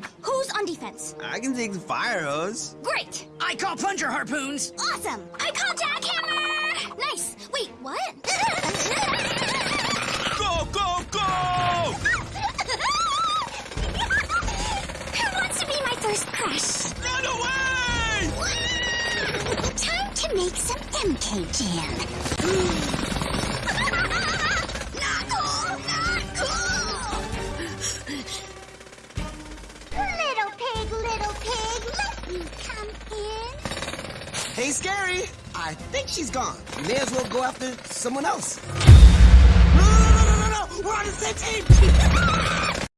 plan. Who's on defense? I can take the fire hose. Great. I call plunger harpoons. Awesome. I call jackhammer. Nice. Wait, what? Go, go, go! Who wants to be my first crush? Run away! Time to make some MK Jam. Hey, Scary. I think she's gone. May as well go after someone else.